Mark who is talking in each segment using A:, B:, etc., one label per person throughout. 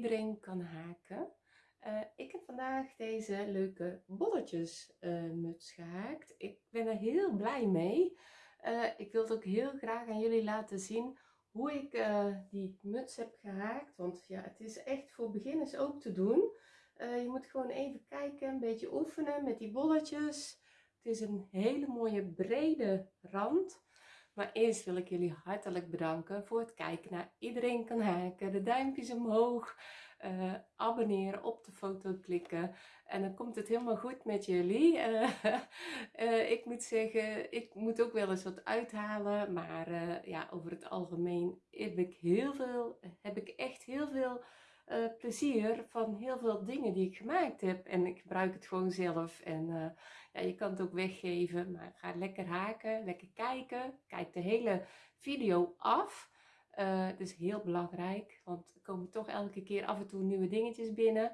A: Iedereen kan haken. Uh, ik heb vandaag deze leuke bolletjes uh, muts gehaakt. Ik ben er heel blij mee. Uh, ik wil het ook heel graag aan jullie laten zien hoe ik die muts heb gehaakt. Want ja, het is echt voor beginners ook te doen. je moet gewoon even kijken, een beetje oefenen met die bolletjes. Het is een hele mooie brede rand. Maar eerst wil ik jullie hartelijk bedanken voor het kijken naar Iedereen kan haken. De duimpjes omhoog, uh, abonneren, op de foto klikken. En dan komt het helemaal goed met jullie. Uh, uh, ik moet zeggen, ik moet ook wel eens wat uithalen. Maar ja, over het algemeen heb ik, heel veel, heb ik echt heel veel uh, plezier van heel veel dingen die ik gemaakt heb. En ik gebruik het gewoon zelf. En uh, ja, je kan het ook weggeven. Maar ga lekker haken, lekker kijken. Kijk de hele video af. Uh, dat is heel belangrijk. Want er komen toch elke keer af en toe nieuwe dingetjes binnen.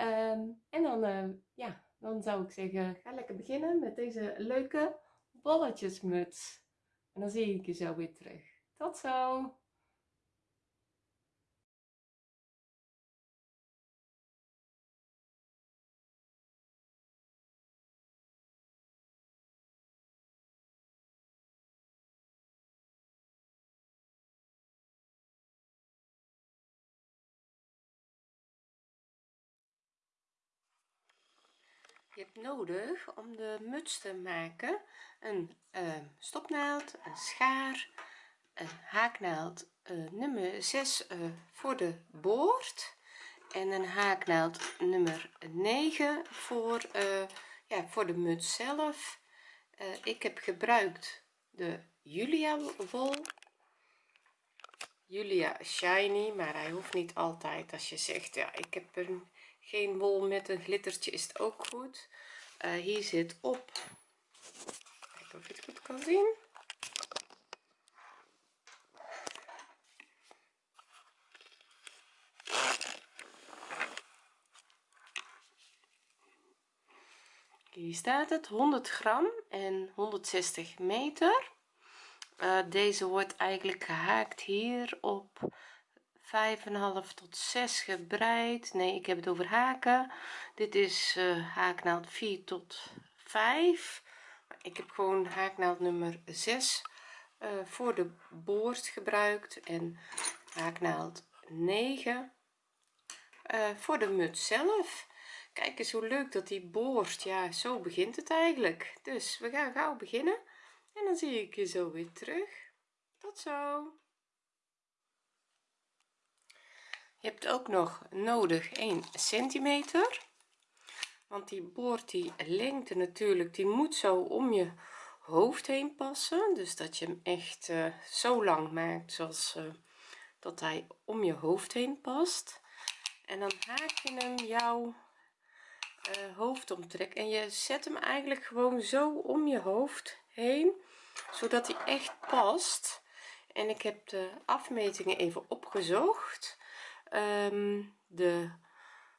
A: Um, en dan, ja, dan zou ik zeggen, ga lekker beginnen met deze leuke bolletjesmuts. En dan zie ik je zo weer terug. Tot zo! Nodig om de muts te maken. Een uh, stopnaald een schaar een haaknaald uh, nummer 6 uh, eh, voor de boord. En een haaknaald nummer 9 voor ja voor de muts zelf. Ik heb gebruikt de Julia wol. Julia shiny maar hij hoeft niet altijd. Als je zegt ja ik heb een geen wol met een glittertje is het ook goed. Uh, hier zit op. Kijken of je het goed kan zien. Hier staat het 100 gram en 160 meter. Uh, deze wordt eigenlijk gehaakt hier op 5,5 tot 6 gebreid. Nee ik heb het over haken. Dit is uh, haaknaald 4 tot 5 ik heb gewoon haaknaald nummer 6 uh, voor de boord gebruikt en haaknaald 9 uh, eh, voor de muts zelf. Kijk eens hoe leuk dat die boord ja zo begint het eigenlijk. Dus we gaan gauw beginnen en dan zie ik je zo weer terug. Tot zo je hebt ook nog nodig 1 centimeter. Want die boord die lengte natuurlijk die moet zo om je hoofd heen passen. Dus dat je hem echt uh, zo lang maakt zoals uh, dat hij om je hoofd heen past. En dan haak je hem jouw uh, hoofd omtrek en je zet hem eigenlijk gewoon zo om je hoofd heen zodat hij echt past. En ik heb de afmetingen even opgezocht um, de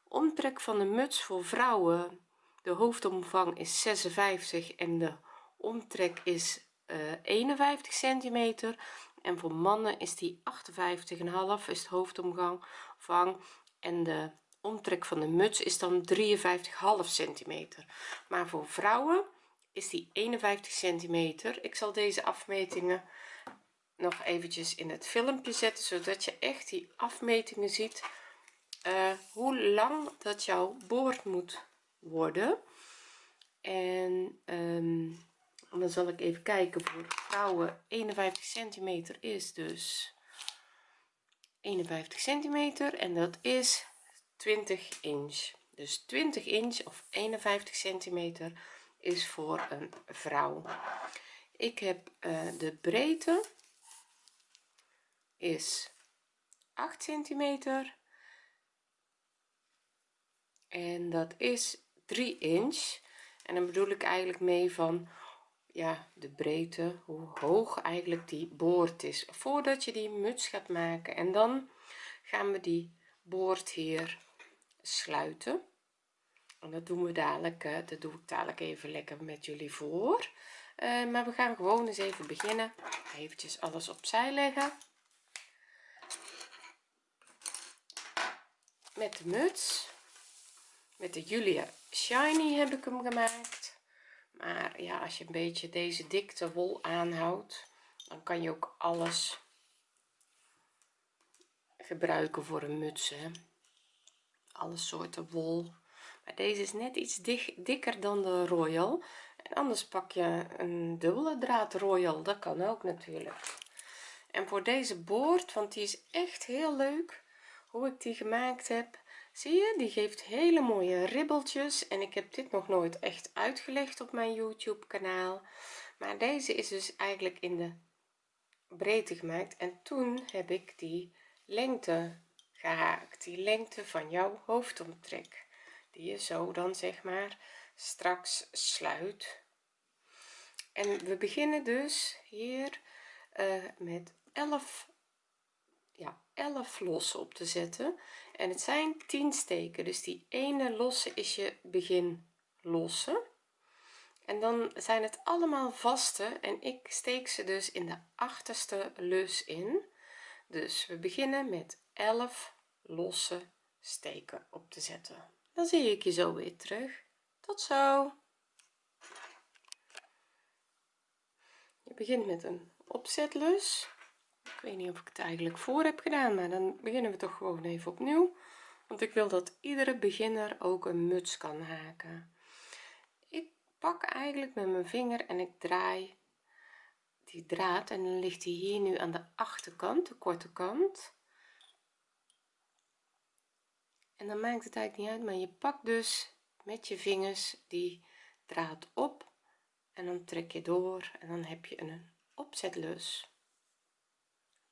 A: omtrek van de muts voor vrouwen de hoofdomvang is 56 en de omtrek is uh, eh, 51 centimeter. En voor mannen is die 58,5 is het hoofdomvang en de omtrek van de muts is dan 53,5 centimeter. Maar voor vrouwen is die 51 centimeter. Ik zal deze afmetingen nog eventjes in het filmpje zetten zodat je echt die afmetingen ziet uh, hoe lang dat jouw boord moet worden. En, um, dan zal ik even kijken voor vrouwen 51 centimeter is dus 51 centimeter en dat is 20 inch. Dus 20 inch of 51 centimeter is voor een vrouw. Ik heb uh, de breedte is 8 centimeter. En dat is 3 inch. En dan bedoel ik eigenlijk mee van ja de breedte hoe hoog eigenlijk die boord is. Voordat je die muts gaat maken. En dan gaan we die boord hier sluiten. En dat doen we dadelijk eh, dat doe ik dadelijk even lekker met jullie voor. Uh, maar we gaan gewoon eens even beginnen. Eventjes alles opzij leggen met de muts. Met de Julia Shiny heb ik hem gemaakt. Maar ja als je een beetje deze dikte wol aanhoudt dan kan je ook alles gebruiken voor een muts hè? alle soorten wol. Maar deze is net iets dikker dan de royal. En anders pak je een dubbele draad royal. Dat kan ook natuurlijk. En voor deze boord want die is echt heel leuk hoe ik die gemaakt heb. Zie je die geeft hele mooie ribbeltjes en ik heb dit nog nooit echt uitgelegd op mijn youtube kanaal. Maar deze is dus eigenlijk in de breedte gemaakt en toen heb ik die lengte gehaakt die lengte van jouw hoofdomtrek die je zo dan zeg maar straks sluit. En we beginnen dus hier uh, met 11 ja 11 lossen op te zetten. En het zijn 10 steken dus die ene losse is je begin lossen en dan zijn het allemaal vaste en ik steek ze dus in de achterste lus in. Dus we beginnen met 11 losse steken op te zetten. Dan zie ik je zo weer terug. Tot zo. Je begint met een opzetlus weet niet of ik het eigenlijk voor heb gedaan maar dan beginnen we toch gewoon even opnieuw. Want ik wil dat iedere beginner ook een muts kan haken. Ik pak eigenlijk met mijn vinger en ik draai die draad en dan ligt die hier nu aan de achterkant de korte kant. En dan maakt het eigenlijk niet uit maar je pakt dus met je vingers die draad op en dan trek je door en dan heb je een opzetlus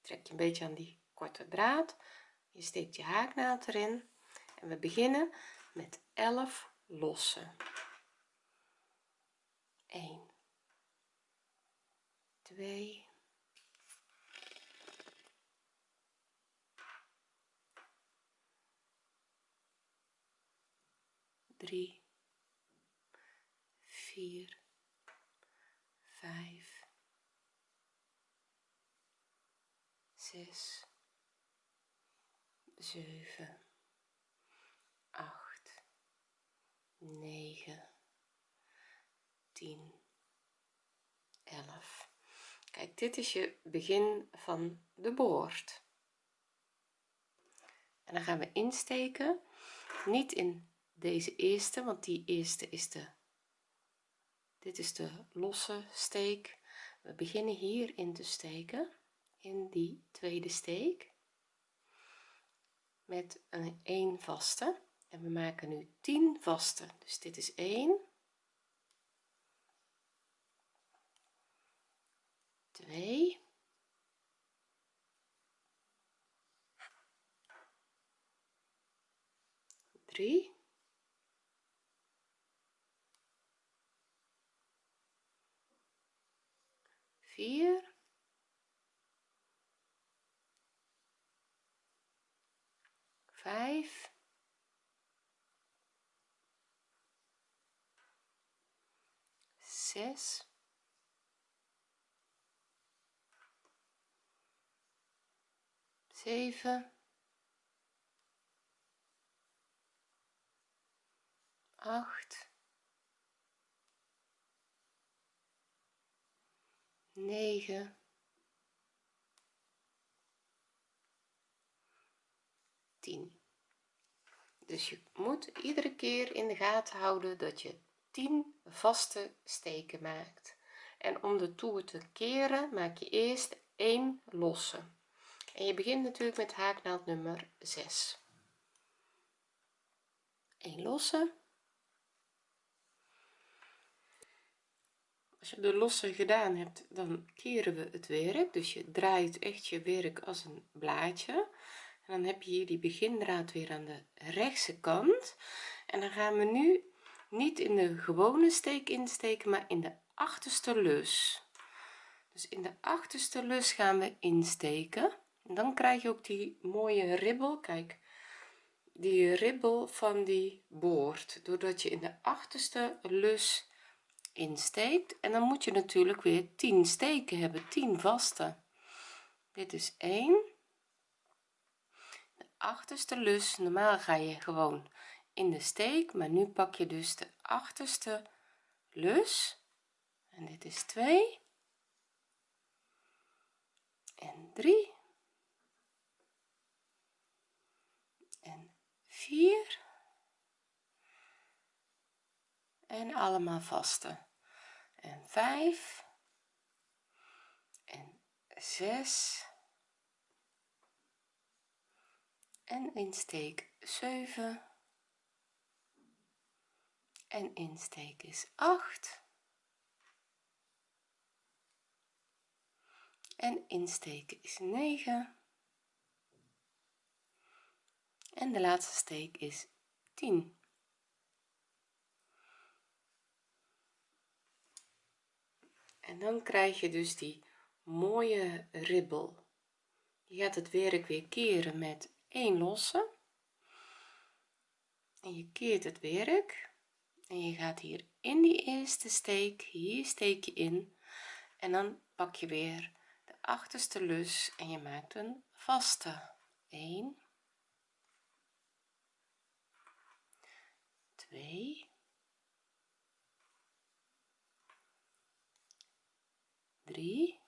A: trek je een beetje aan die korte draad. Je steekt je haaknaald erin. En we beginnen met 11 lossen. 1 2 3 4 5 6 7 8 9 10 11 kijk dit is je begin van de boord. En dan gaan we insteken. Niet in deze eerste want die eerste is de dit is de losse steek. We beginnen hier in te steken in die tweede steek. Met een 1 vaste. En we maken nu 10 vaste. Dus dit is 1 2 3 4 5 6 7 8 9 10 dus je moet iedere keer in de gaten houden dat je 10 vaste steken maakt. En om de toer te keren maak je eerst 1 losse. En je begint natuurlijk met haaknaald nummer 6 1 losse. Als je de losse gedaan hebt dan keren we het werk. Dus je draait echt je werk als een blaadje dan heb je hier die begindraad weer aan de rechtse kant. En dan gaan we nu niet in de gewone steek insteken maar in de achterste lus. Dus in de achterste lus gaan we insteken. En dan krijg je ook die mooie ribbel. Kijk die ribbel van die boord. Doordat je in de achterste lus insteekt. En dan moet je natuurlijk weer 10 steken hebben. 10 vaste. Dit is 1 achterste lus normaal ga je gewoon in de steek maar nu pak je dus de achterste lus. En dit is 2 en 3 en 4 en allemaal vaste. En 5 en 6 en insteek 7 en insteek is 8 en insteken is 9 en de laatste steek is 10 en dan krijg je dus die mooie ribbel. Je gaat het werk weer keren met 1 losse en je keert het werk. En je gaat hier in die eerste steek hier steek je in. En dan pak je weer de achterste lus en je maakt een vaste. 1 2 3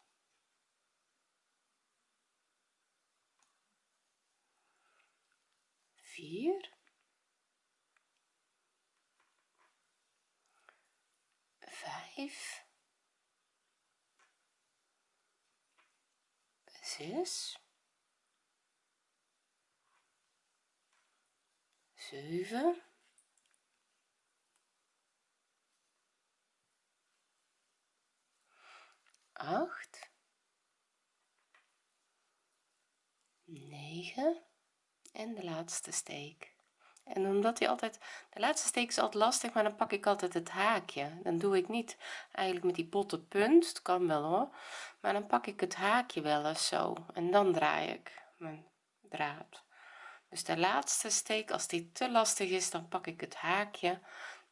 A: 4 5 6 7 8 9 en de laatste steek. En omdat hij altijd de laatste steek is altijd lastig maar dan pak ik altijd het haakje. Dan doe ik niet eigenlijk met die botte punt het kan wel hoor. Maar dan pak ik het haakje wel eens zo en dan draai ik mijn draad. Dus de laatste steek als die te lastig is dan pak ik het haakje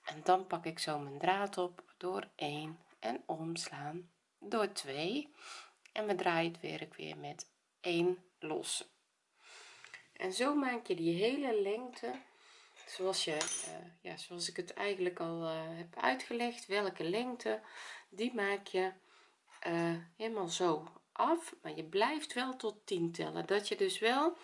A: en dan pak ik zo mijn draad op door 1 en omslaan door 2 en we draaien het werk weer met 1 losse en zo maak je die hele lengte zoals je uh, ja zoals ik het eigenlijk al uh, heb uitgelegd welke lengte die maak je uh, helemaal zo af. Maar je blijft wel tot 10 tellen dat je dus wel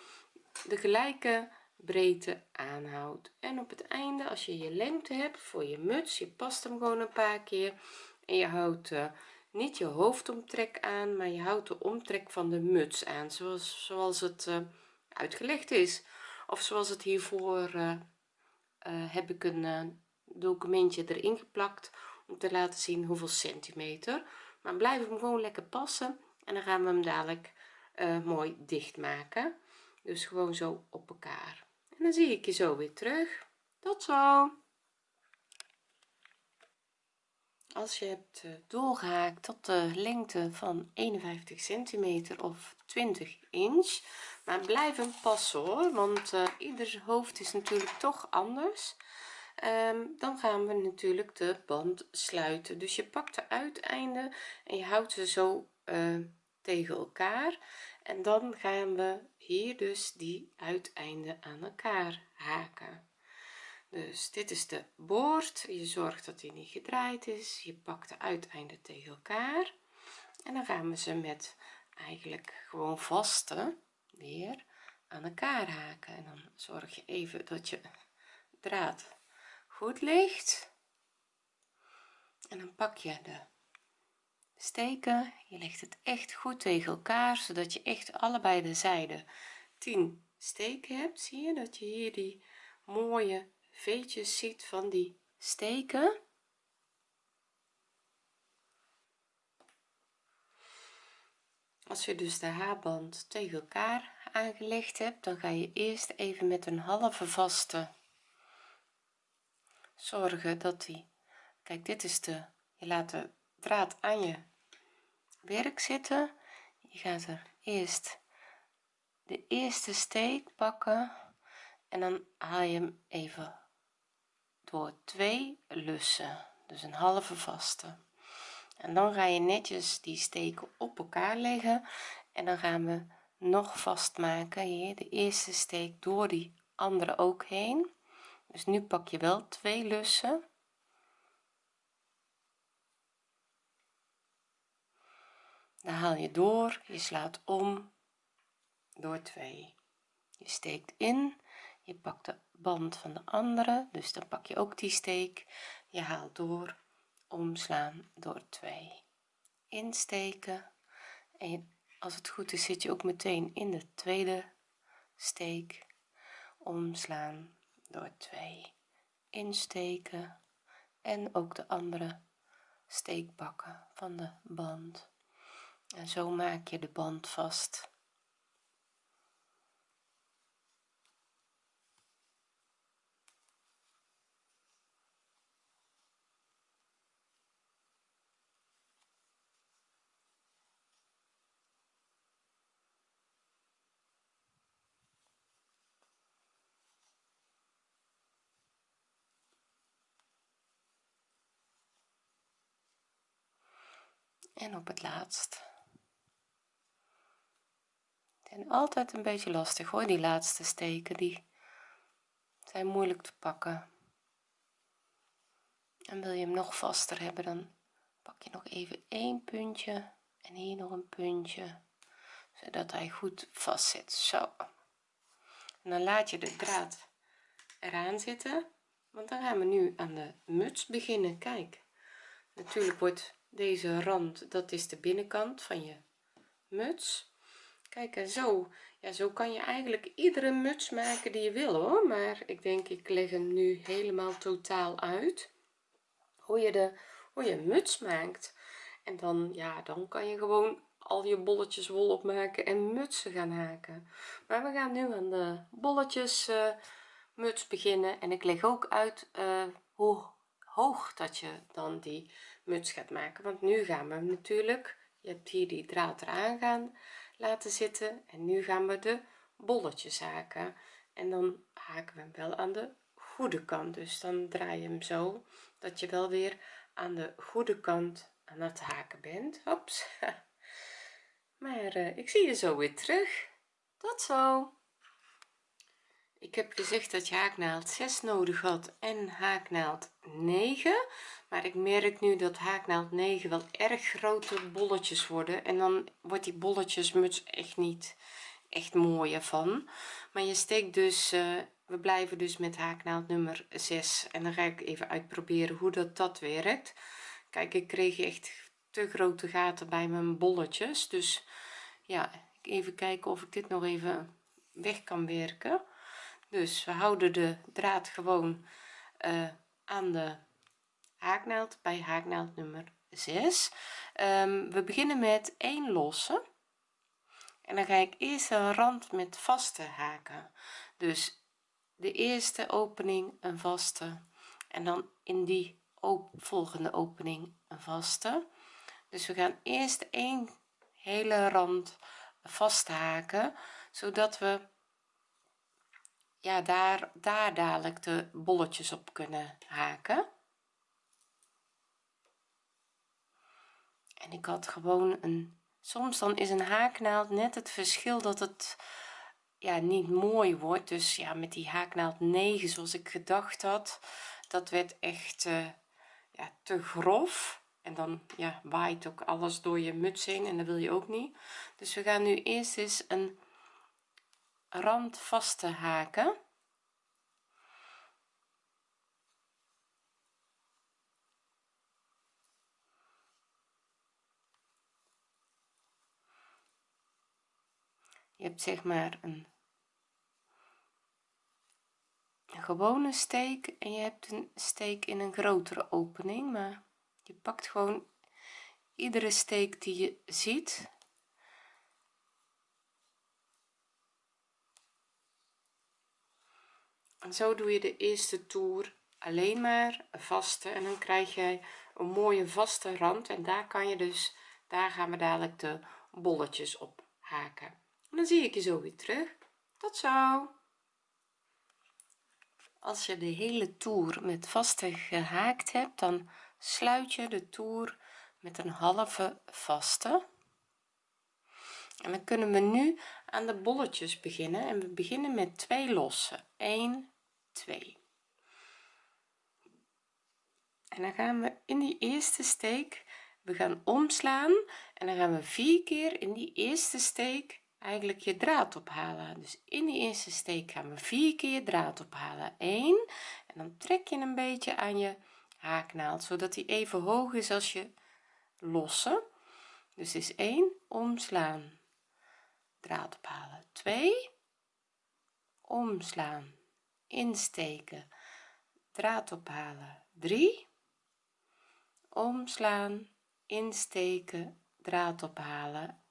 A: de gelijke breedte aanhoudt. En op het einde als je je lengte hebt voor je muts je past hem gewoon een paar keer. En je houdt niet je hoofdomtrek aan maar je houdt de omtrek van de muts aan zoals zoals het uitgelegd is. Of zoals het hiervoor uh, heb ik een uh, documentje erin geplakt om te laten zien hoeveel centimeter. Maar blijf hem gewoon lekker passen en dan gaan we hem dadelijk mooi dicht maken dus gewoon zo op elkaar. En dan zie ik je zo weer terug. Tot zo. Als je hebt doorgehaakt tot de lengte van 51 centimeter of 20 inch maar blijf hem passen hoor want uh, ieder hoofd is natuurlijk toch anders. Um, dan gaan we natuurlijk de band sluiten. Dus je pakt de uiteinden en je houdt ze zo uh, tegen elkaar. En dan gaan we hier dus die uiteinden aan elkaar haken. Dus dit is de boord. Je zorgt dat hij niet gedraaid is. Je pakt de uiteinden tegen elkaar. En dan gaan we ze met eigenlijk gewoon vaste weer aan elkaar haken. En dan zorg je even dat je draad goed ligt. En dan pak je de steken. Je legt het echt goed tegen elkaar zodat je echt allebei de zijden 10 steken hebt. Zie je dat je hier die mooie veetjes ziet van die steken als je dus de haarband tegen elkaar aangelegd hebt dan ga je eerst even met een halve vaste zorgen dat die kijk dit is de je laat de draad aan je werk zitten. Je gaat er eerst de eerste steek pakken en dan haal je hem even door twee lussen. Dus een halve vaste en dan ga je netjes die steken op elkaar leggen. En dan gaan we nog vastmaken hier. De eerste steek door die andere ook heen. Dus nu pak je wel twee lussen. Dan haal je door. Je slaat om door 2 je steekt in. Je pakt de band van de andere. Dus dan pak je ook die steek. Je haalt door omslaan door 2 insteken. En als het goed is zit je ook meteen in de tweede steek. Omslaan door 2 insteken. En ook de andere steek pakken van de band. En zo maak je de band vast en op het laatst. En altijd een beetje lastig hoor die laatste steken. Die zijn moeilijk te pakken. En wil je hem nog vaster hebben dan pak je nog even één puntje en hier nog een puntje zodat hij goed vast zit zo. En dan laat je de draad eraan zitten want dan gaan we nu aan de muts beginnen. Kijk natuurlijk wordt deze rand dat is de binnenkant van je muts. Kijk en zo ja zo kan je eigenlijk iedere muts maken die je wil hoor. Maar ik denk ik leg hem nu helemaal totaal uit. Hoe je de hoe je muts maakt. En dan ja dan kan je gewoon al je bolletjes wol opmaken en mutsen gaan haken. Maar we gaan nu aan de bolletjes uh, muts beginnen. En ik leg ook uit uh, hoe hoog dat je dan die muts gaat maken. Want nu gaan we natuurlijk je hebt hier die draad eraan gaan laten zitten en nu gaan we de bolletjes haken. En dan haken we hem wel aan de goede kant. Dus dan draai je hem zo dat je wel weer aan de goede kant aan het haken bent. Hops. maar uh, ik zie je zo weer terug. Tot zo. Ik heb gezegd dat je haaknaald 6 nodig had en haaknaald 9 maar ik merk nu dat haaknaald 9 wel erg grote bolletjes worden. En dan wordt die bolletjes muts echt niet echt mooier van. Maar je steekt dus uh, we blijven dus met haaknaald nummer 6 en dan ga ik even uitproberen hoe dat dat werkt. Kijk ik kreeg echt te grote gaten bij mijn bolletjes. Dus ja even kijken of ik dit nog even weg kan werken. Dus we houden de draad gewoon uh, aan de haaknaald bij haaknaald nummer 6 um, ehm, we beginnen met 1 losse. En dan ga ik eerst een rand met vaste haken. Dus de eerste opening een vaste en dan in die volgende opening een vaste. Dus we gaan eerst een hele rand vast haken zodat we ja daar daar dadelijk de bolletjes op kunnen haken en ik had gewoon een soms dan is een haaknaald net het verschil dat het ja niet mooi wordt. Dus ja met die haaknaald 9 zoals ik gedacht had dat werd echt uh, ja te grof. En dan ja waait ook alles door je muts heen en dat wil je ook niet. Dus we gaan nu eerst eens een rand vast haken je hebt zeg maar een, gewone steek en je hebt een steek in een grotere opening maar je pakt gewoon iedere steek die je ziet. En zo doe je de eerste toer alleen maar vaste en dan krijg jij een mooie vaste rand en daar kan je dus daar gaan we dadelijk de bolletjes op haken en dan zie ik je zo weer terug. Tot zo. Als je de hele toer met vaste gehaakt hebt dan sluit je de toer met een halve vaste. En dan kunnen we nu aan de bolletjes beginnen. En we beginnen met twee losse. 1 2 en dan gaan we in die eerste steek. We gaan omslaan. En dan gaan we vier keer in die eerste steek eigenlijk je draad ophalen. Dus in die eerste steek gaan we vier keer draad ophalen. 1 en dan trek je een beetje aan je haaknaald zodat die even hoog is als je losse. Dus is 1 omslaan draad ophalen. 2 omslaan insteken draad ophalen. 3 omslaan insteken draad ophalen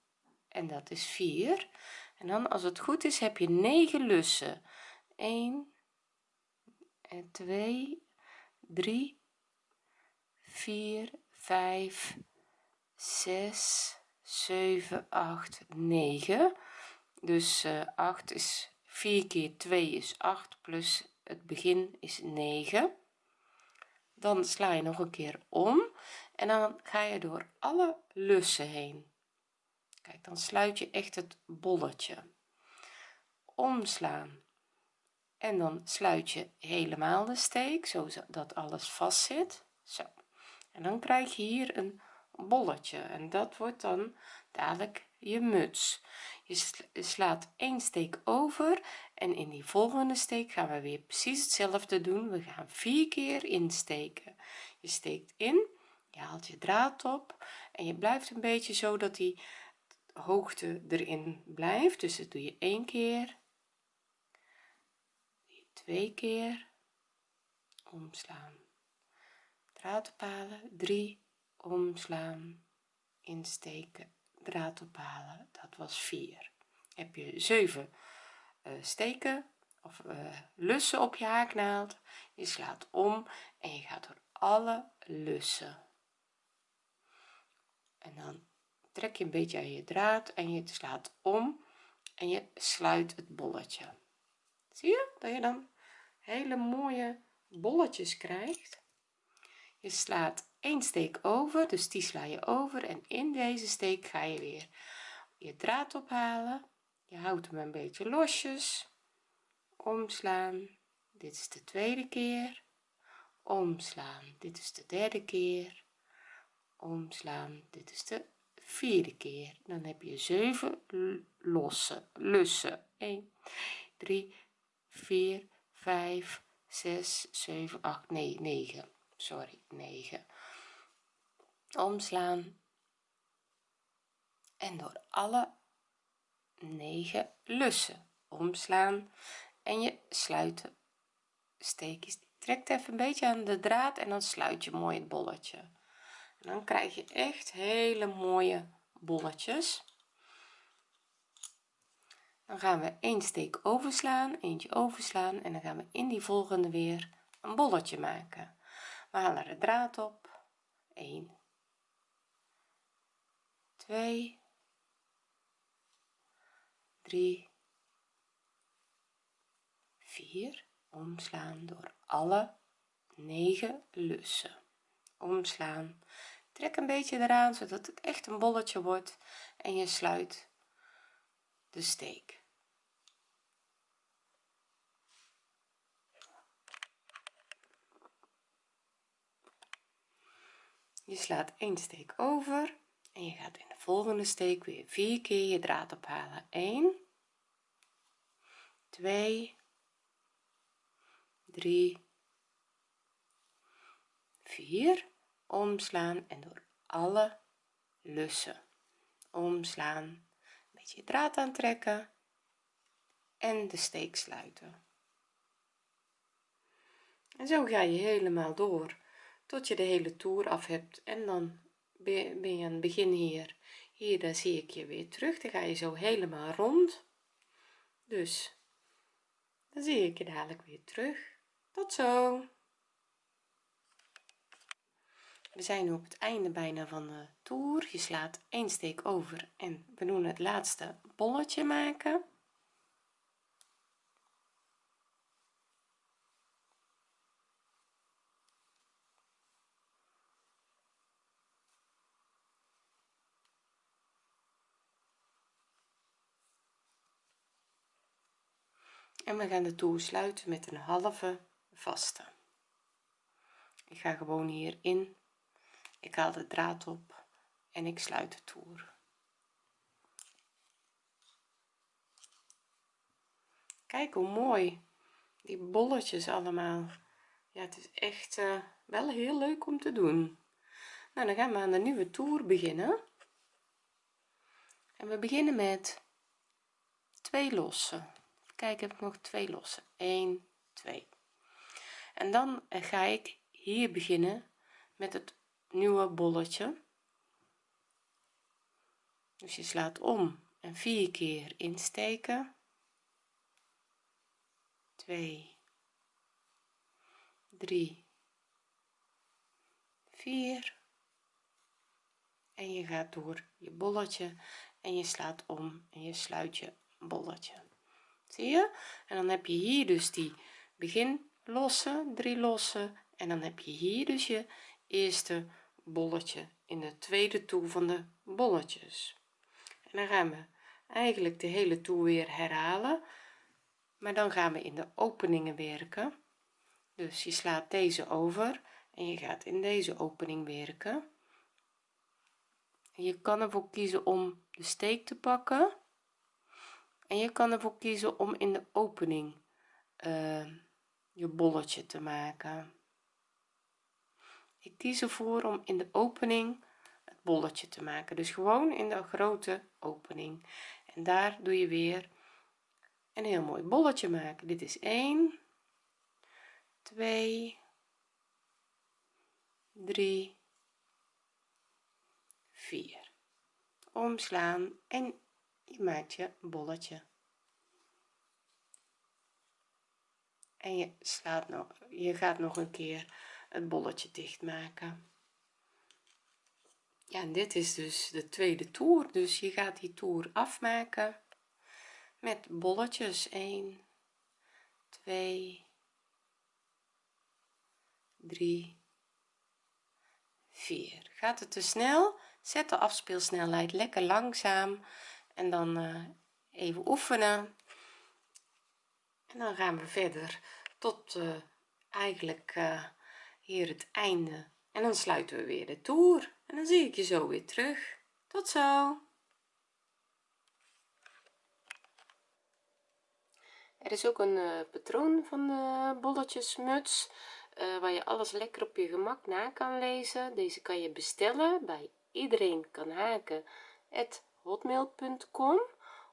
A: en dat is 4 en dan als het goed is heb je 9 lussen. 1 en 2 3 4 5 6 7 8 9 dus uh, 8 is 4 keer 2 is 8 plus het begin is 9 dan sla je nog een keer om en dan ga je door alle lussen heen kijk dan sluit je echt het bolletje omslaan. En dan sluit je helemaal de steek zodat alles vast zit. Zo. En dan krijg je hier een bolletje en dat wordt dan dadelijk je muts. Je slaat één steek over en in die volgende steek gaan we weer precies hetzelfde doen. We gaan vier keer insteken. Je steekt in je haalt je draad op en je blijft een beetje zo dat die hoogte erin blijft. Dus dat doe je één keer twee keer omslaan draad ophalen 3 omslaan insteken draad ophalen dat was 4 heb je 7 uh, eh, steken of uh, lussen op je haaknaald je slaat om en je gaat door alle lussen. En dan trek je een beetje aan je draad en je slaat om en je sluit het bolletje. Zie je? Dat je dan hele mooie bolletjes krijgt. Je slaat één steek over dus die sla je over en in deze steek ga je weer je draad ophalen. Je houdt hem een beetje losjes. Omslaan dit is de tweede keer. Omslaan dit is de derde keer. Omslaan dit is de vierde keer. Dan heb je 7 losse lussen. 1 3 4 5 6 7 8 nee 9 sorry 9 omslaan. En door alle 9 lussen omslaan en je sluiten steekjes trekt even een beetje aan de draad en dan sluit je mooi het bolletje dan krijg je echt hele mooie bolletjes. Dan gaan we een steek overslaan eentje overslaan en dan gaan we in die volgende weer een bolletje maken. We halen de draad op. 1 2 3 4 omslaan door alle 9 lussen omslaan. Trek een beetje eraan zodat het echt een bolletje wordt en je sluit de steek. Je slaat één steek over en je gaat in de volgende steek weer vier keer je draad ophalen. 1 2 3 4 omslaan en door alle lussen. Omslaan een beetje draad aantrekken en de steek sluiten. En zo ga je helemaal door tot je de hele toer af hebt en dan ben je aan het begin hier. Hier dan zie ik je weer terug dan ga je zo helemaal rond. Dus dan zie ik je dadelijk weer terug. Tot zo we zijn nu op het einde bijna van de toer je slaat een steek over en we doen het laatste bolletje maken. En we gaan de toer sluiten met een halve vaste. Ik ga gewoon hierin ik haal de draad op en ik sluit de toer. Kijk hoe mooi die bolletjes allemaal. Ja het is echt uh, wel heel leuk om te doen. Nou dan gaan we aan de nieuwe toer beginnen. En we beginnen met twee losse kijk heb ik nog twee losse 1 2 en dan ga ik hier beginnen met het nieuwe bolletje. Dus je slaat om en vier keer insteken. 2 3 4 en je gaat door je bolletje en je slaat om en je sluit je bolletje. Zie je? En dan heb je hier dus die begin losse drie losse en dan heb je hier dus je eerste bolletje in de tweede toer van de bolletjes. En dan gaan we eigenlijk de hele toer weer herhalen maar dan gaan we in de openingen werken. Dus je slaat deze over en je gaat in deze opening werken. En je kan ervoor kiezen om de steek te pakken en je kan ervoor kiezen om in de opening uh, je bolletje te maken ik kies ervoor om in de opening het bolletje te maken. Dus gewoon in de grote opening. En daar doe je weer een heel mooi bolletje maken. Dit is 1 2 3 4 omslaan en je maakt je bolletje. En je slaat nog je gaat nog een keer het bolletje dicht maken ja en dit is dus de tweede toer. Dus je gaat die toer afmaken met bolletjes. 1 2 3 4 gaat het te snel? Zet de afspeelsnelheid lekker langzaam. En dan uh, even oefenen. En dan gaan we verder tot uh, eigenlijk uh, hier het einde. En dan sluiten we weer de toer. En dan zie ik je zo weer terug. Tot zo. Er is ook een uh, patroon van de bolletjesmuts uh, waar je alles lekker op je gemak na kan lezen. Deze kan je bestellen bij iedereen kan haken hotmail.com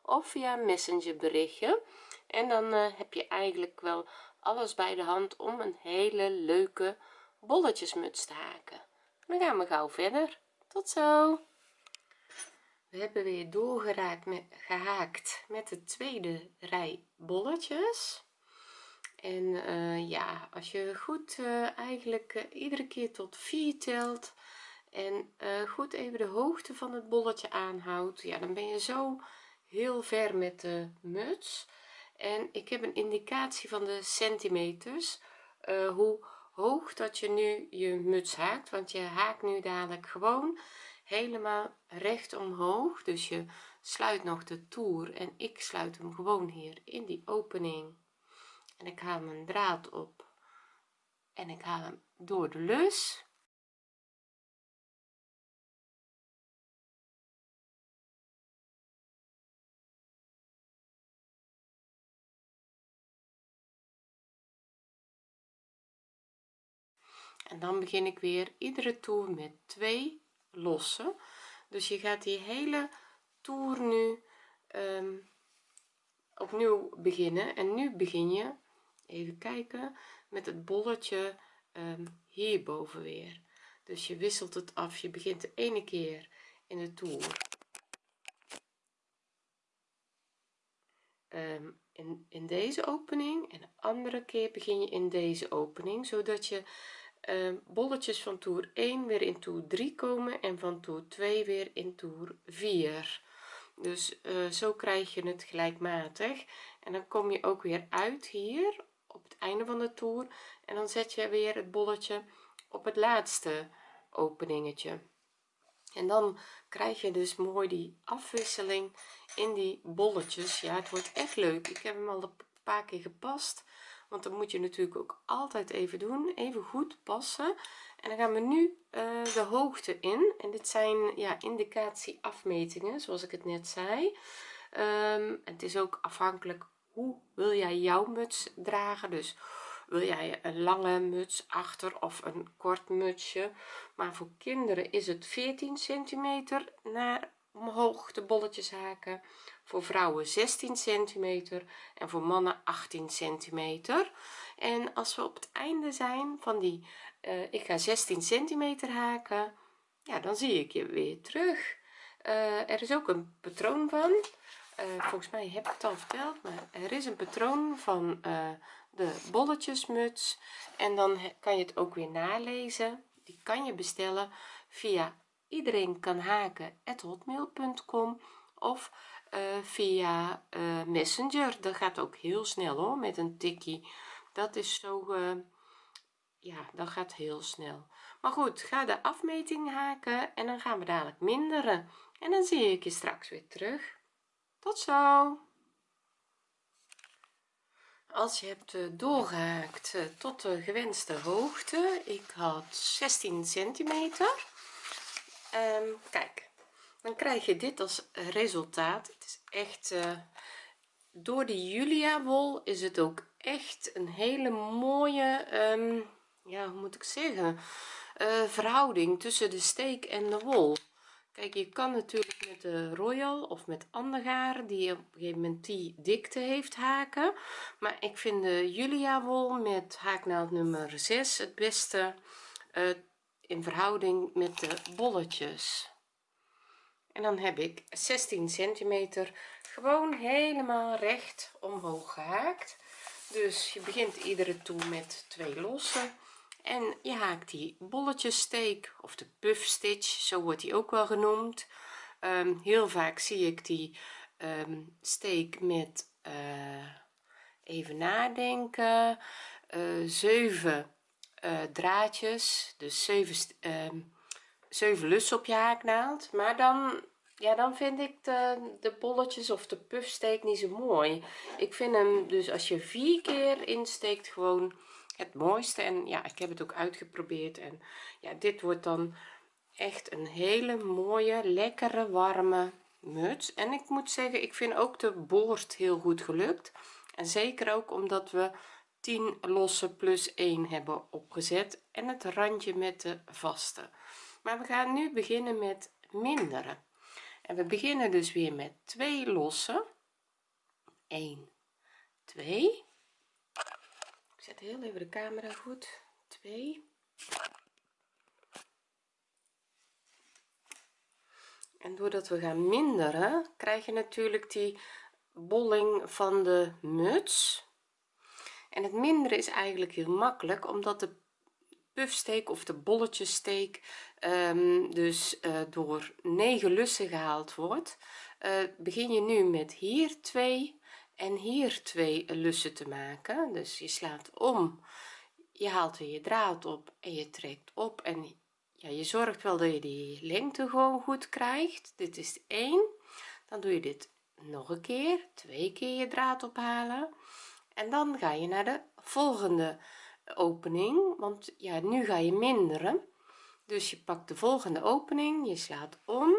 A: of via messenger berichtje en dan uh, heb je eigenlijk wel alles bij de hand om een hele leuke bolletjesmuts te haken. Dan gaan we gauw verder. Tot zo. We hebben weer doorgeraakt met gehaakt met de tweede rij bolletjes. En uh, ja als je goed uh, eigenlijk uh, iedere keer tot 4 telt en goed even de hoogte van het bolletje aanhoudt ja dan ben je zo heel ver met de muts. En ik heb een indicatie van de centimeters hoe hoog dat je nu je muts haakt want je haakt nu dadelijk gewoon helemaal recht omhoog. Dus je sluit nog de toer en ik sluit hem gewoon hier in die opening. En ik haal mijn draad op en ik haal hem door de lus en dan begin ik weer iedere toer met twee losse dus je gaat die hele toer nu um, opnieuw beginnen. En nu begin je even kijken met het bolletje um, hierboven weer. Dus je wisselt het af. Je begint de ene keer in de toer um, in, in deze opening. En de andere keer begin je in deze opening zodat je bolletjes van toer 1 weer in toer 3 komen en van toer 2 weer in toer 4 dus uh, zo krijg je het gelijkmatig. En dan kom je ook weer uit hier op het einde van de toer. En dan zet je weer het bolletje op het laatste openingetje. En dan krijg je dus mooi die afwisseling in die bolletjes. Ja het wordt echt leuk. Ik heb hem al paar keer gepast want dan moet je natuurlijk ook altijd even doen even goed passen. En dan gaan we nu uh, de hoogte in. En dit zijn ja indicatie afmetingen zoals ik het net zei. Um, het is ook afhankelijk hoe wil jij jouw muts dragen. Dus wil jij een lange muts achter of een kort mutsje. Maar voor kinderen is het 14 centimeter naar omhoog de bolletjes haken voor vrouwen 16 centimeter en voor mannen 18 centimeter. En als we op het einde zijn van die uh, ik ga 16 centimeter haken ja dan zie ik je weer terug. Uh, er is ook een patroon van uh, volgens mij heb ik het al verteld maar er is een patroon van de bolletjesmuts. En dan kan je het ook weer nalezen. Die kan je bestellen via iedereen kan haken hotmail.com of uh, via uh, messenger. Dat gaat ook heel snel hoor met een tikkie. Dat is zo uh, ja dat gaat heel snel. Maar goed ga de afmeting haken en dan gaan we dadelijk minderen. En dan zie ik je straks weer terug. Tot zo! Als je hebt doorgehaakt tot de gewenste hoogte ik had 16 centimeter. Um, kijk dan krijg je dit als resultaat. Het is echt uh, door de julia wol is het ook echt een hele mooie um, ja hoe moet ik zeggen uh, verhouding tussen de steek en de wol. Kijk je kan natuurlijk met de royal of met gaar die op een gegeven moment die dikte heeft haken. Maar ik vind de julia wol met haaknaald nummer 6 het beste uh, in verhouding met de bolletjes en dan heb ik 16 centimeter gewoon helemaal recht omhoog gehaakt. Dus je begint iedere toer met twee losse. En je haakt die bolletjessteek of de puff stitch zo wordt die ook wel genoemd. Um, heel vaak zie ik die um, steek met uh, even nadenken uh, 7 uh, draadjes. Dus 7 um, 7 lussen op je haaknaald maar dan ja dan vind ik de, de bolletjes of de puffsteek niet zo mooi. Ik vind hem dus als je vier keer insteekt gewoon het mooiste. En ja ik heb het ook uitgeprobeerd. En ja dit wordt dan echt een hele mooie lekkere warme muts. En ik moet zeggen ik vind ook de boord heel goed gelukt. En zeker ook omdat we 10 losse plus 1 hebben opgezet. En het randje met de vaste maar we gaan nu beginnen met minderen. En we beginnen dus weer met twee losse 1 2 ik zet heel even de camera goed. 2 en doordat we gaan minderen krijg je natuurlijk die bolling van de muts. En het minderen is eigenlijk heel makkelijk omdat de puffsteek of de bolletjessteek um, dus uh, door 9 lussen gehaald wordt uh, begin je nu met hier 2 en hier 2 lussen te maken. Dus je slaat om je haalt weer je draad op en je trekt op en ja, je zorgt wel dat je die lengte gewoon goed krijgt. Dit is 1 dan doe je dit nog een keer twee keer je draad ophalen. En dan ga je naar de volgende opening want ja nu ga je minderen dus je pakt de volgende opening je slaat om.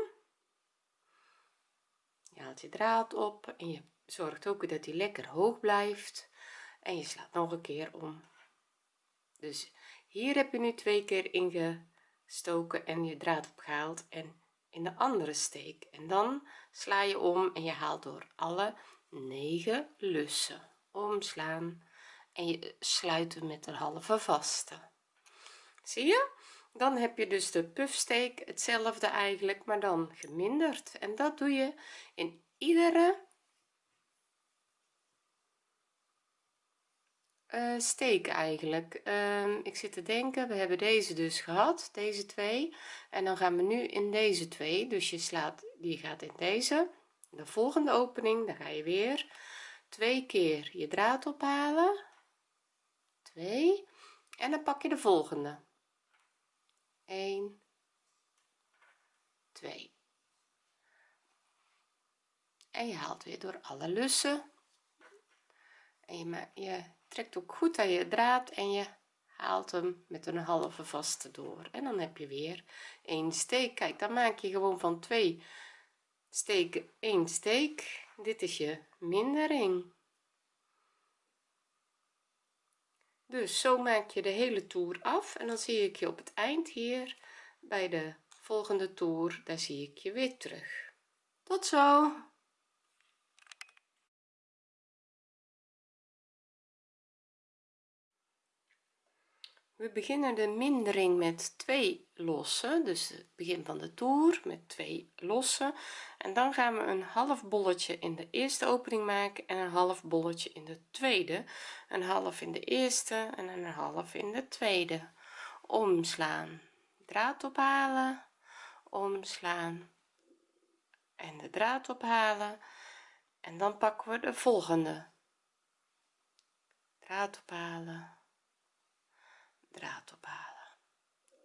A: Je haalt je draad op en je zorgt ook dat die lekker hoog blijft. En je slaat nog een keer om. Dus hier heb je nu twee keer ingestoken en je draad opgehaald en in de andere steek. En dan sla je om en je haalt door alle 9 lussen. Omslaan en je sluit met een halve vaste. Zie je dan heb je dus de puffsteek hetzelfde eigenlijk maar dan geminderd. En dat doe je in iedere uh, steek eigenlijk. Uh, ik zit te denken we hebben deze dus gehad deze twee. En dan gaan we nu in deze twee. Dus je slaat die gaat in deze. De volgende opening dan ga je weer. Twee keer je draad ophalen. 2 en dan pak je de volgende 1 2 en je haalt weer door alle lussen. En je, je trekt ook goed aan je draad en je haalt hem met een halve vaste door. En dan heb je weer een steek. Kijk dan maak je gewoon van twee steken één steek. Dit is je mindering dus zo maak je de hele toer af en dan zie ik je op het eind hier bij de volgende toer. Daar zie ik je weer terug. Tot zo we beginnen de mindering met twee losse dus het begin van de toer met twee losse en dan gaan we een half bolletje in de eerste opening maken en een half bolletje in de tweede. Een half in de eerste en een half in de tweede. Omslaan draad ophalen omslaan en de draad ophalen. En dan pakken we de volgende. Draad ophalen draad ophalen.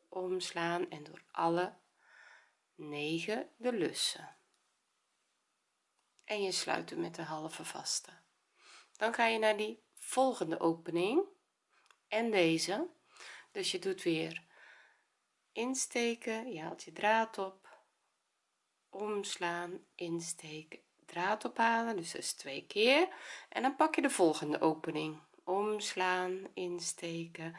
A: Omslaan en door alle 9 de lussen en je sluit hem met de halve vaste. Dan ga je naar die volgende opening. En deze. Dus je doet weer insteken. Je haalt je draad op. Omslaan insteken draad ophalen. Dus dat is twee keer. En dan pak je de volgende opening. Omslaan insteken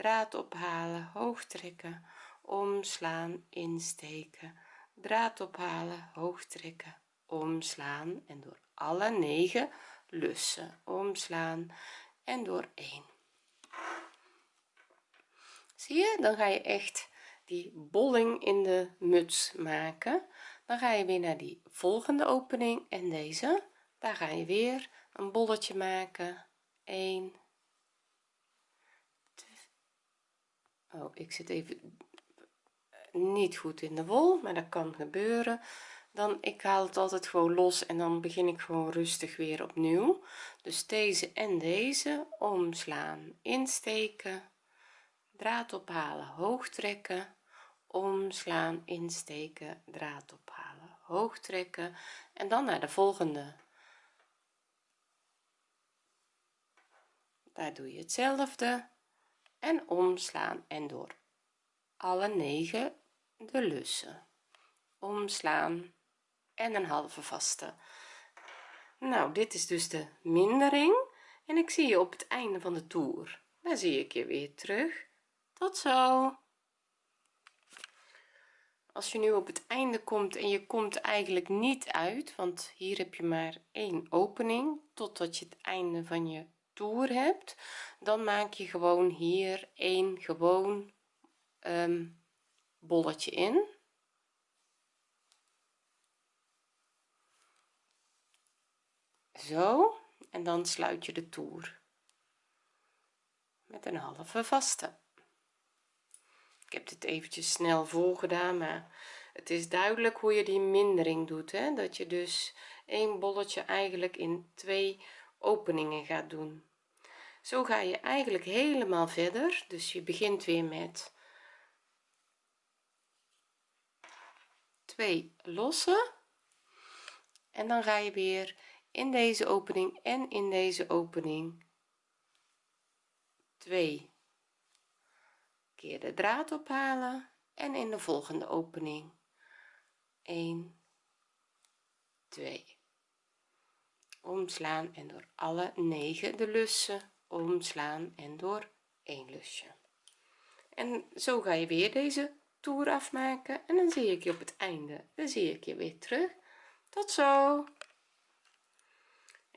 A: draad ophalen hoog trekken omslaan insteken. Draad ophalen hoog trekken omslaan en door alle negen lussen. Omslaan en door 1 zie je? Dan ga je echt die bolling in de muts maken. Dan ga je weer naar die volgende opening en deze. Daar ga je weer een bolletje maken. 1 oh ik zit even niet goed in de wol maar dat kan gebeuren. Dan ik haal het altijd gewoon los en dan begin ik gewoon rustig weer opnieuw. Dus deze en deze omslaan insteken draad ophalen hoog trekken. Omslaan insteken draad ophalen hoog trekken. En dan naar de volgende. Daar doe je hetzelfde en omslaan en door. Alle negen de lussen. Omslaan en een halve vaste. Nou dit is dus de mindering en ik zie je op het einde van de toer. Daar zie ik je weer terug. Tot zo. Als je nu op het einde komt en je komt eigenlijk niet uit want hier heb je maar één opening totdat je het einde van je toer hebt dan maak je gewoon hier een gewoon um, bolletje in. Zo en dan sluit je de toer met een halve vaste. Ik heb dit eventjes snel voorgedaan maar het is duidelijk hoe je die mindering doet hè? dat je dus een bolletje eigenlijk in twee openingen gaat doen zo ga je eigenlijk helemaal verder. Dus je begint weer met twee losse en dan ga je weer in deze opening en in deze opening 2 keer de draad ophalen en in de volgende opening 1 2 omslaan en door alle 9 de lussen omslaan en door één lusje. En zo ga je weer deze toer afmaken en dan zie ik je op het einde. Dan zie ik je weer terug. Tot zo!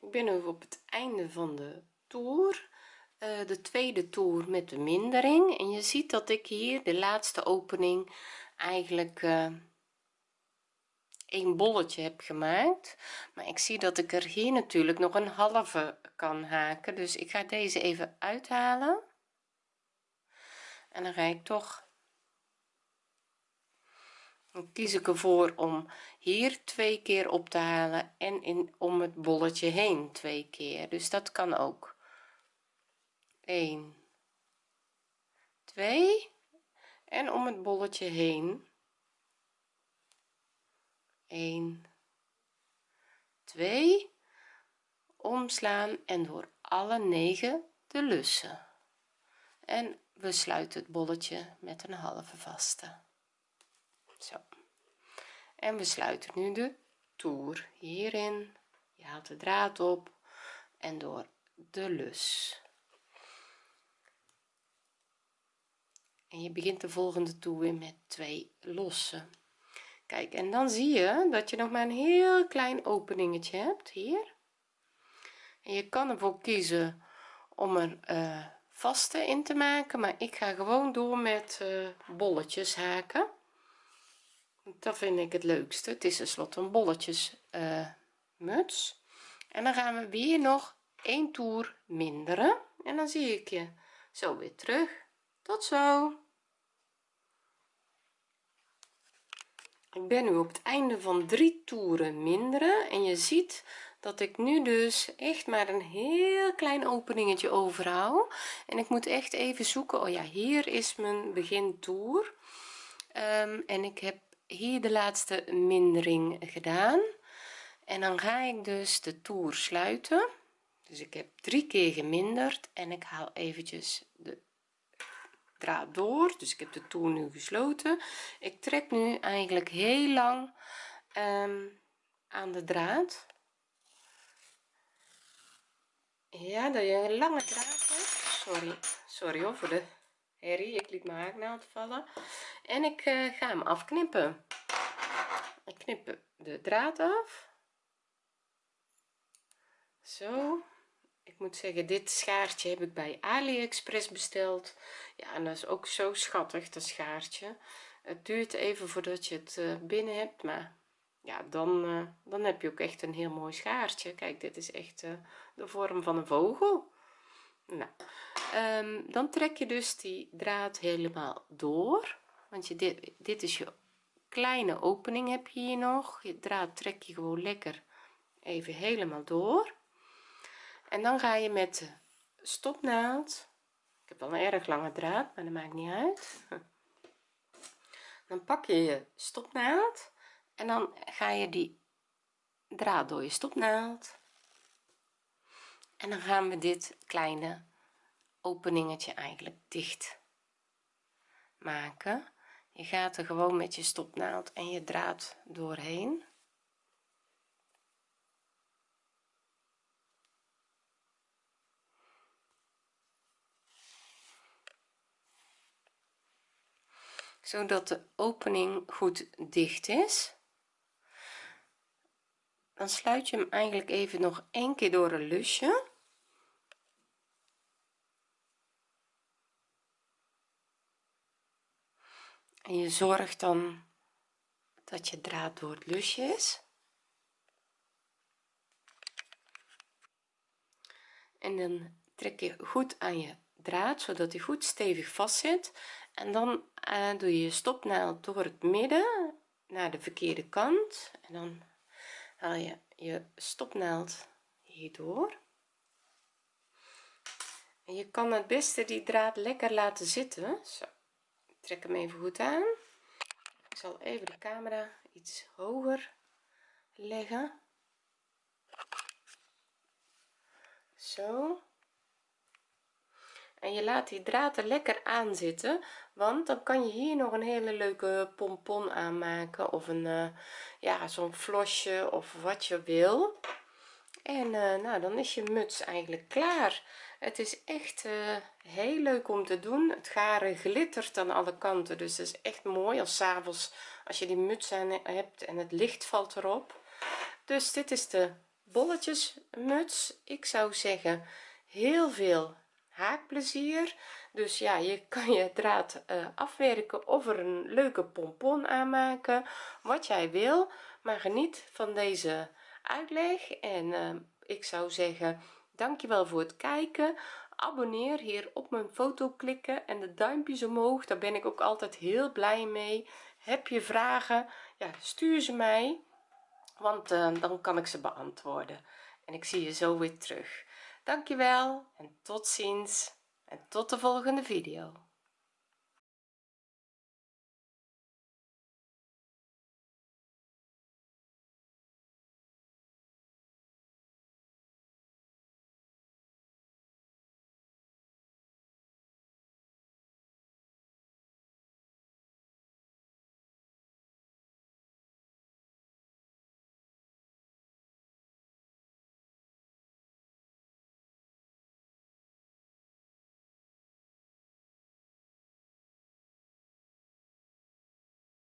A: Ik ben nu op het einde van de toer. Uh, de tweede toer met de mindering. En je ziet dat ik hier de laatste opening eigenlijk uh, een bolletje heb gemaakt. Maar ik zie dat ik er hier natuurlijk nog een halve kan haken. Dus ik ga deze even uithalen. En dan ga ik toch dan kies ik ervoor om hier twee keer op te halen en in om het bolletje heen twee keer. Dus dat kan ook. 1 2 en om het bolletje heen 1 2 omslaan en door alle 9 de lussen. En we sluiten het bolletje met een halve vaste. Zo. En we sluiten nu de toer hierin. Je haalt de draad op en door de lus. En je begint de volgende toer weer met twee losse kijk en dan zie je dat je nog maar een heel klein openingetje hebt hier. En je kan ervoor kiezen om er uh, vaste in te maken maar ik ga gewoon door met uh, bolletjes haken. Dat vind ik het leukste. Het is tenslotte een bolletjes uh, muts. En dan gaan we weer nog een toer minderen. En dan zie ik je zo weer terug. Tot zo ik ben nu op het einde van drie toeren minderen en je ziet dat ik nu dus echt maar een heel klein openingetje overhoud. En ik moet echt even zoeken oh ja hier is mijn begin toer um, en ik heb hier de laatste mindering gedaan. En dan ga ik dus de toer sluiten. Dus ik heb drie keer geminderd en ik haal eventjes de draad door dus ik heb de toer nu gesloten. Ik trek nu eigenlijk heel lang um, aan de draad. Ja dat je een lange draad hebt. Sorry sorry hoor voor de herrie. Ik liet mijn haaknaald vallen. En ik uh, ga hem afknippen. Ik knip de draad af. Zo. Ik moet zeggen dit schaartje heb ik bij aliexpress besteld en dat is ook zo schattig dat schaartje. Het duurt even voordat je het uh, binnen hebt maar ja dan uh, dan heb je ook echt een heel mooi schaartje. Kijk dit is echt uh, de vorm van een vogel. Nou um, dan trek je dus die draad helemaal door want je dit dit is je kleine opening heb je hier nog. Je draad trek je gewoon lekker even helemaal door. En dan ga je met de stopnaald ik heb wel een erg lange draad maar dat maakt niet uit. Dan pak je je stopnaald en dan ga je die draad door je stopnaald. En dan gaan we dit kleine openingetje eigenlijk dicht maken. Je gaat er gewoon met je stopnaald en je draad doorheen zodat de opening goed dicht is. Dan sluit je hem eigenlijk even nog een keer door een lusje. En je zorgt dan dat je draad door het lusje is. En dan trek je goed aan je draad zodat hij goed stevig vast zit en dan uh, doe je je stopnaald door het midden naar de verkeerde kant. En dan haal je je stopnaald hierdoor. En je kan het beste die draad lekker laten zitten. Zo trek hem even goed aan. Ik zal even de camera iets hoger leggen. Zo en je laat die draad er lekker aan zitten want dan kan je hier nog een hele leuke pompon aanmaken of een uh, ja zo'n flosje of wat je wil. En uh, nou dan is je muts eigenlijk klaar. Het is echt uh, heel leuk om te doen. Het garen glittert aan alle kanten dus het is echt mooi als avonds als je die muts aan hebt en het licht valt erop. Dus dit is de bolletjes muts ik zou zeggen heel veel haakplezier. Dus ja je kan je draad uh, afwerken of er een leuke pompon aanmaken wat jij wil. Maar geniet van deze uitleg en uh, ik zou zeggen dankjewel voor het kijken. Abonneer hier op mijn foto klikken en de duimpjes omhoog daar ben ik ook altijd heel blij mee. Heb je vragen ja stuur ze mij want uh, dan kan ik ze beantwoorden. En ik zie je zo weer terug dankjewel en tot ziens en tot de volgende video